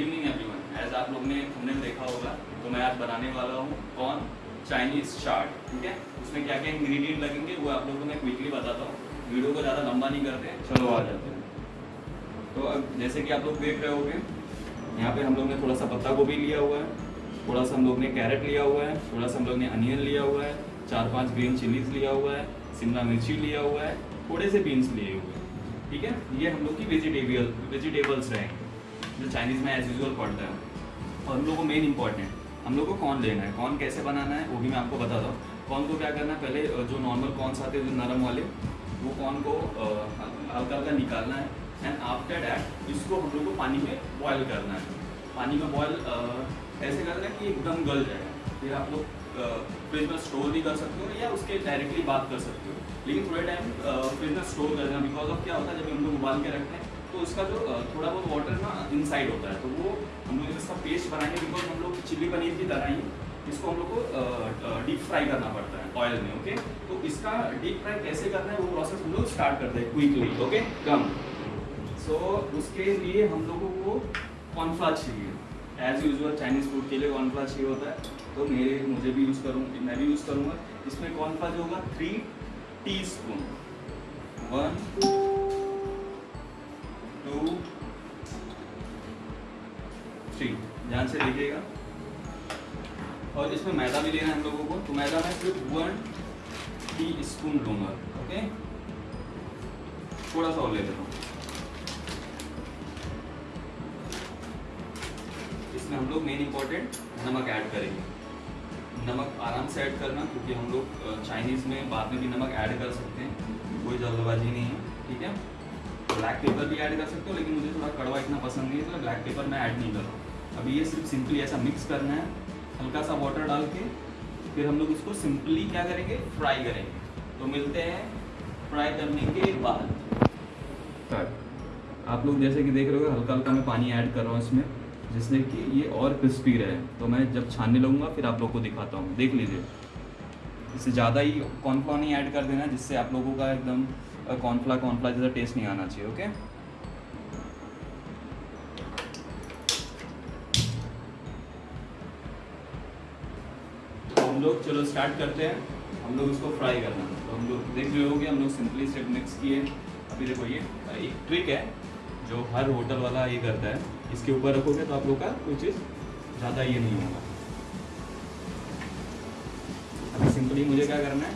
Evening everyone as आप लोग ने हमने देखा होगा तो मैं आज बनाने वाला हूँ कौन? चाइनीज़ चाट ठीक है? उसमें क्या क्या इंग्रेडिएंट लगेंगे, वो आप लोगों को मैं क्विकली बताता हूँ। वीडियो को ज़्यादा लंबा नहीं करते चलो, आ जाते हैं। तो अब, जैसे कि आप लोग देख रहे होगे, यहाँ पे हम लोग ने थोड़ा सा पत्ता गोभी लिया हुआ है थोड़ा सा हम लोग ने कैरेट लिया हुआ है थोड़ा सा हम लोग ने अनियन लिया हुआ है चार पाँच ग्रीन चिलीज लिया हुआ है, शिमला मिर्ची लिया हुआ है, थोड़े से बीन्स लिए हुए हैं, ठीक है? ये हम लोग की वेजिटेबल वेजिटेबल्स रहेंगे। जो चाइनीज़ में एज यूजल पड़ता है। और हम लोग को मेन इंपॉर्टेंट हम लोग को कौन लेना है, कौन कैसे बनाना है, वो भी मैं आपको बताता हूँ। कौन को क्या करना है, पहले जो नॉर्मल कॉर्नस आते हैं जो नरम वाले, वो कौन को हल्का हल्का निकालना है। एंड आफ्टर डैट इसको हम लोग को पानी में बॉयल करना है। पानी में बॉयल ऐसे करना है कि एकदम गल जाए। फिर आप लोग फ्रिज में स्टोर भी कर सकते हो या उसके डायरेक्टली बात कर सकते हो। लेकिन थोड़े टाइम फ्रिज में स्टोर कर देना बिकॉज़ ऑफ़ क्या होता है, जब हम लोग उबाल के रखते हैं तो उसका जो थोड़ा बहुत वाटर ना इनसाइड होता है तो वो हम लोग इसका पेस्ट बनाएँगे बिकॉज़ हम लोग चिल्ली पनीर की तरह ही इसको हम लोग को डीप फ्राई करना पड़ता है ऑयल में ओके तो इसका डीप फ्राई कैसे करना है वो प्रोसेस हम लोग स्टार्ट करते हैं क्विकली ओके कम सो उसके लिए हम लोगों को कॉर्नफ्लावर चाहिए। एज यूजल चाइनीज़ फ़ूड के लिए कॉर्नफ्लावर चाहिए होता है। तो मेरे, मुझे भी यूज़ करूँ, मैं भी यूज़ करूँगा। इसमें कॉर्नफ्लावर जो होगा three teaspoon one two three ध्यान से देखिएगा। और इसमें मैदा भी लेना है हम लोगों को। तो मैदा मैं सिर्फ़ वन टी स्पून लूँगा ओके थोड़ा सा और ले लेता हूँ। इसमें हम लोग मेन इंपॉर्टेंट नमक ऐड करेंगे। नमक आराम से ऐड करना, क्योंकि हम लोग चाइनीज़ में बाद में भी नमक ऐड कर सकते हैं। कोई जल्दबाजी नहीं है, ठीक है? ब्लैक पेपर भी ऐड कर सकते हो, लेकिन मुझे थोड़ा कड़वा इतना पसंद नहीं है तो ब्लैक पेपर मैं ऐड नहीं कर रहा हूँ। अभी ये सिर्फ़ सिंपली ऐसा मिक्स करना है, हल्का सा वाटर डाल के, फिर हम लोग इसको सिंपली क्या करेंगे? फ्राई करेंगे। तो मिलते हैं फ्राई करने के बाद। आप लोग जैसे कि देख रहे हो, हल्का हल्का मैं पानी ऐड कर रहा हूँ इसमें, जिससे कि ये और क्रिस्पी रहे। तो मैं जब छानने लगूँगा, फिर आप लोग को दिखाता हूँ। देख लीजिए। इससे ज़्यादा ही कॉर्नफ्लावर नहीं ऐड कर देना, जिससे आप लोगों का एकदम कॉर्नफ्लावर कॉर्नफ्ला जैसा टेस्ट नहीं आना चाहिए ओके तो हम लोग, चलो स्टार्ट करते हैं। हम लोग इसको फ्राई करना तो हम लोग देख रहे हो कि हम लोग सिंपली स्टेप मिक्स किए। अभी देखो ये एक ट्रिक है, जो हर होटल वाला ये करता है। इसके ऊपर रखोगे तो आप लोग का कोई चीज़ ज़्यादा ये नहीं होगा। अभी सिंपली मुझे क्या करना है?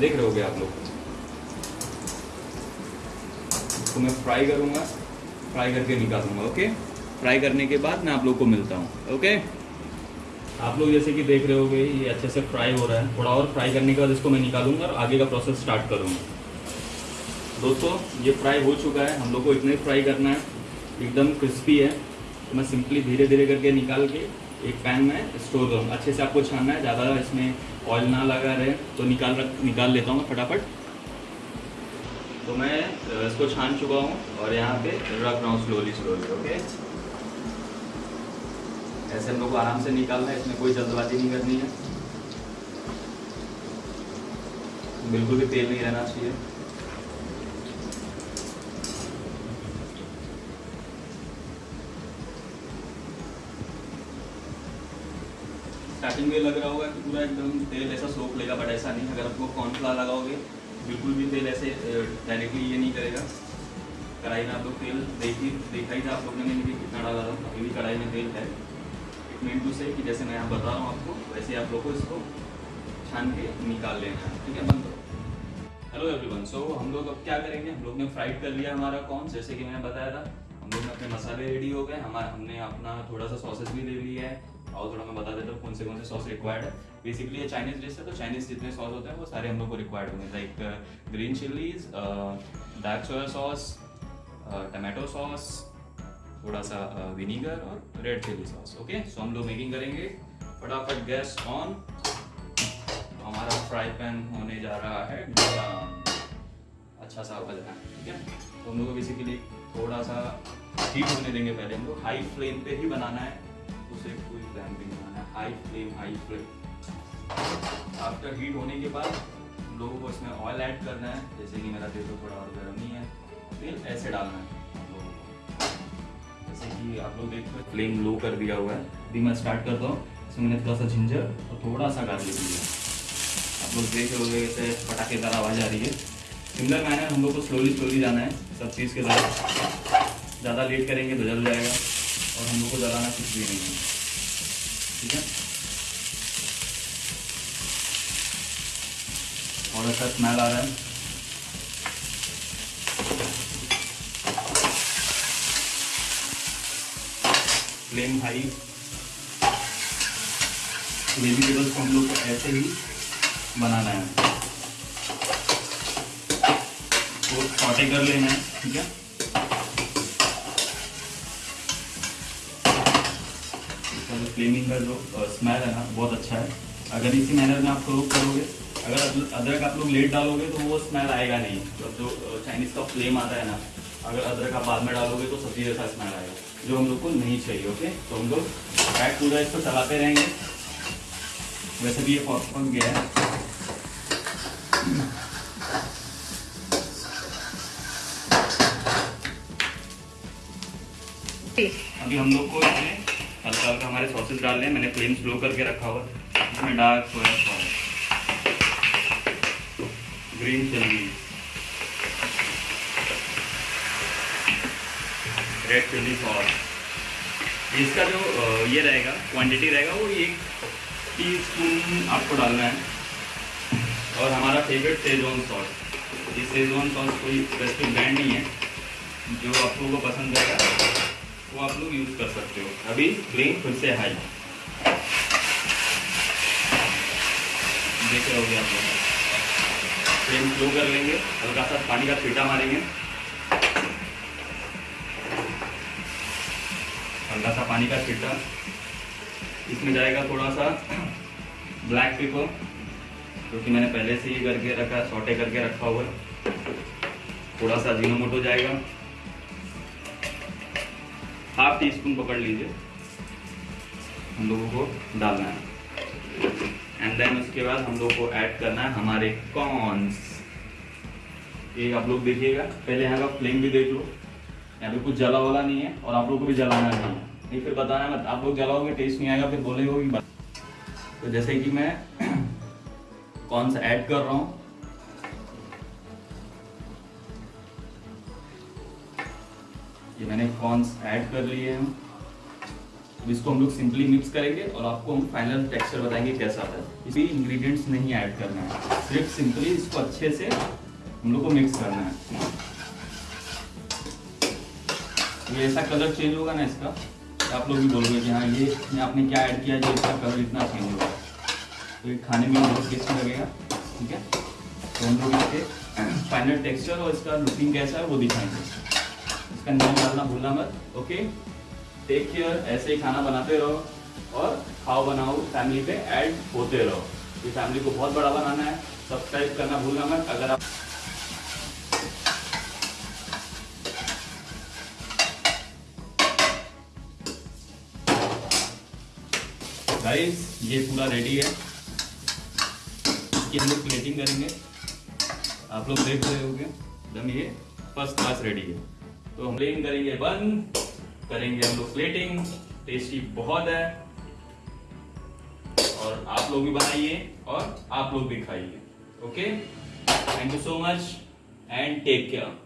देख रहे होगे आप लोग। इसको मैं फ्राई करूँगा। फ्राई करके निकालूँगा ओके फ्राई करने के बाद मैं आप लोग को मिलता हूँ ओके आप लोग जैसे कि देख रहे होगे, ये अच्छे से फ्राई हो रहा है। थोड़ा और फ्राई करने के बाद इसको मैं निकालूँगा और आगे का प्रोसेस स्टार्ट करूँगा। दोस्तों, ये फ्राई हो चुका है। हम लोग को इतना ही फ्राई करना है। एकदम क्रिस्पी है। तो मैं सिंपली धीरे धीरे करके निकाल के एक पैन में स्टोर करूँगा। अच्छे से आपको छानना है, ज़्यादा इसमें ऑयल ना लगा रहे। तो निकाल रख, निकाल लेता हूँ फटाफट। तो मैं इसको छान चुका हूँ और यहाँ पे रख रहा हूँ स्लोली स्लोली ओके ऐसे हम लोग को आराम से निकालना है, इसमें कोई जल्दबाजी नहीं करनी है। बिल्कुल भी तेल नहीं रहना चाहिए। स्टार्टिंग में लग रहा होगा कि पूरा एकदम तेल ऐसा सोख लेगा बट ऐसा नहीं। अगर आपको कॉर्नफ्लावर लगाओगे बिल्कुल भी तेल ऐसे डायरेक्टली ये नहीं करेगा। कढ़ाई में आप लोग तेल देखी, देखा ही था आप लोगों ने मैंने कितना डाला था। अभी भी कढ़ाई में तेल है। इट मीन टू से कि जैसे मैं यहाँ बता रहा हूँ आपको, वैसे आप लोग को इसको छान के निकाल लेना है। ठीक है, बंद हेलो एवरीवन सो हम लोग अब क्या करेंगे? हम लोग ने फ्राइड कर लिया हमारा कॉर्न जैसे कि मैंने बताया था। हम लोग ने अपने मसाले रेडी हो गए। हमारा, हमने अपना थोड़ा सा सॉसेस भी ले लिया है। और थोड़ा मैं बता देता हूँ कौन से कौन से सॉस रिक्वायर्ड है। बेसिकली ये चाइनीज़ डिश है तो चाइनीज़ जितने सॉस होते हैं, वो सारे हम लोग को रिक्वायर्ड होंगे। Like green chillies dark soya sauce tomato sauce थोड़ा सा विनीगर और red chilli sauce okay so हम लोग मेकिंग करेंगे। फटाफट गैस ऑन हमारा फ्राई पैन होने जा रहा है। अच्छा सा बज रहा है, ठीक है? तो हम लोग बेसिकली थोड़ा सा हीट होने देंगे पहले। हम लोग हाई फ्लेम पे ही बनाना है। उसे कोई फ्लेम भी बनाना है। High flame high flame after heat होने के बाद हम लोगों को इसमें ऑयल ऐड करना है, जैसे कि मेरा तेल तो थोड़ा और गर्म नहीं है। तेल ऐसे डालना है जैसे कि आप लोग देख फ्लेम लो कर दिया हुआ है। अभी मैं स्टार्ट करता हूँ। इसमें मैंने थोड़ा सा जिंजर और थोड़ा सा गार्लिक लिया आप लोग देख रहे होंगे जैसे पटाखेदार आवाज़ आ रही है। सिमिलर मैनर हम लोग को स्लोली स्लोली जाना है, सब चीज़ के साथ। ज़्यादा लेट करेंगे तो जल जाएगा और हम लोग को जलाना कुछ भी नहीं है। ठीक है? और अच्छा स्मेल आ रहा है फ्लेम हाई वेजिटेबल्स को हम लोग ऐसे ही बनाना है। तो सॉटे कर लेना है, ठीक है? फ्लेमिंग का जो स्मेल है ना, बहुत अच्छा है। अगर इसी मैनर में आप फ्रोक करोगे अगर अदरक आप लोग लेट डालोगे तो वो स्मेल आएगा नहीं। मतलब जो चाइनीज़ का फ्लेम आता है ना, अगर अदरक आप बाद में डालोगे तो सब्ज़ी जैसा स्मेल आएगा, जो हम लोग को नहीं चाहिए ओके तो हम लोग पैक पूरा इसको चलाते रहेंगे। वैसे भी ये पॉपकॉर्न गया है। अभी हम लोग को इसमें हल्का हल्का हमारे सॉसेस डाल लें मैंने फ्लेम स्लो करके रखा हुआ इसमें dark soya green chilli red chilli sauce इसका जो ये रहेगा क्वांटिटी रहेगा, वो एक टी स्पून आपको डालना है। और हमारा फेवरेट सेजवान सॉस ये सेजोन सॉस कोई स्पेसिफिक ब्रांड नहीं है। जो आप लोगों को पसंद रहेगा, वो आप लोग यूज़ कर सकते हो। अभी फ्लेम फिर से हाई देख रहे होगे आप लोग। फ्लेम स्लो कर लेंगे, हल्का सा पानी का छीटा मारेंगे। हल्का सा पानी का छिट्टा इसमें जाएगा थोड़ा सा ब्लैक पेपर जो कि मैंने पहले से ही करके रखा सॉटे करके रखा हुआ है। थोड़ा सा मोटो जाएगा। हाफ़ टी स्पून पकड़ लीजिए। हम लोगों को डालना है। एंड देन उसके बाद हम लोग को ऐड करना है हमारे कॉर्न्स ये आप लोग देखिएगा। पहले यहाँ का फ्लेम भी देख लो। यहाँ पे कुछ जला वाला नहीं है और आप लोग को भी जलाना नहीं है। नहीं, फिर बताना मत। आप लोग जलाओगे टेस्ट नहीं आएगा, फिर बोलेगे कि तो जैसे कि मैं कौन सा ऐड कर रहा हूँ। ये मैंने कॉर्न्स ऐड कर लिए हैं। इसको हम लोग सिंपली मिक्स करेंगे और आपको हम फाइनल टेक्सचर बताएँगे कैसा आता है। इसमें इंग्रेडिएंट्स नहीं ऐड करना है। सिर्फ़ सिंपली इसको अच्छे से हम लोग को मिक्स करना है। ये ऐसा कलर चेंज होगा ना इसका तो आप लोग भी बोलोगे कि हाँ ये आपने क्या ऐड किया, जो इसका कलर इतना चेंज होगा। तो ये खाने में बहुत टेस्टी लगेगा ठीक है? तो हम लोग इसके फाइनल टेक्सचर और इसका लुकिंग कैसा है वो दिखाएँगे। इसका नाम डालना भूलना मत ओके टेक केयर ऐसे ही खाना बनाते रहो और खाओ बनाओ फैमिली पे ऐड होते रहो। ये फैमिली को बहुत बड़ा बनाना है। सब्सक्राइब करना भूलना मत। अगर आप गाइस ये पूरा रेडी है। इसकी हम लोग प्लेटिंग करेंगे। आप लोग देख रहे होंगे। एकदम ये फ़र्स्ट क्लास रेडी है। तो हम प्लेटिंग करेंगे। बंद करेंगे हम लोग प्लेटिंग टेस्टी बहुत है। और आप लोग भी बनाइए और आप लोग भी खाइए। Okay thank you so much and take care